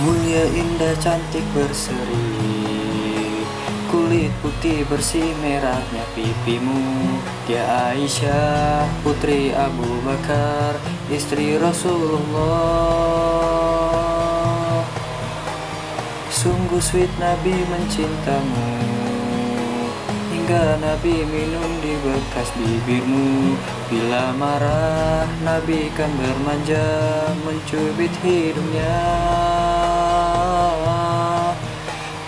Mulia indah cantik berseri. Kulit putih bersih merahnya pipimu. Dia Aisyah putri Abu Bakar Istri Rasulullah. Sungguh sweet Nabi mencintamu. Hingga Nabi minum di bekas bibirmu. Bila marah Nabi kan bermanja Mencubit hidungnya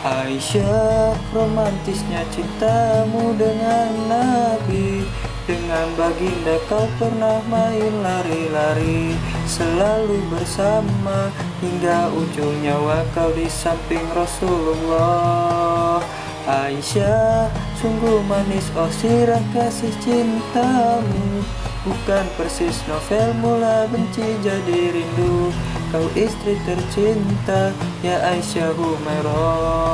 Aisyah romantisnya cintamu dengan Nabi. Dengan baginda kau pernah main lari-lari Selalu bersama. Hingga ujung nyawa kau di samping Rasulullah. Aisyah sungguh manis oh sirah kasih cintamu. Bukan persis novel mula benci jadi rindu Kau istri tercinta ya Aisyah Humairah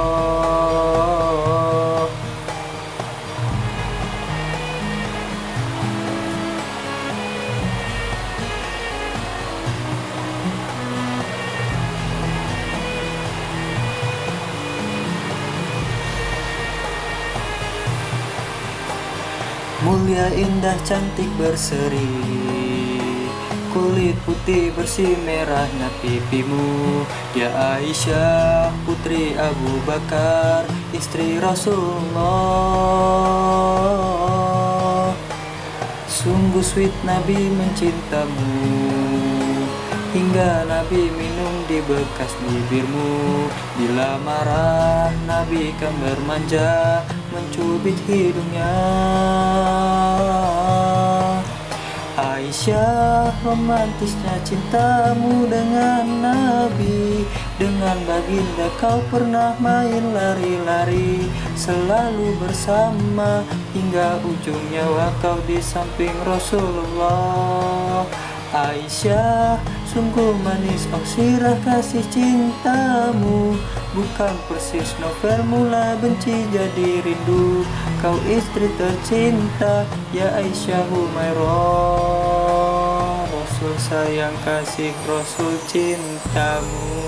Mulia indah cantik berseri Kulit putih bersih merahnya pipimu. Ya Aisyah putri Abu Bakar Istri Rasulullah. Sungguh sweet Nabi mencintamu. Hingga Nabi minum di bekas bibirmu. Bila marah Nabi kan bermanja Mencubit hidungnya Aisyah romantisnya cintamu dengan Nabi. Dengan baginda kau pernah main lari-lari Selalu bersama. Hingga ujung nyawa kau di samping Rasulullah. Aisyah sungguh manis oh sirah kasih cintamu. Bukan persis novel mula benci jadi rindu. Kau istri tercinta ya Aisyah Humairah sayang kasih Rasul cintamu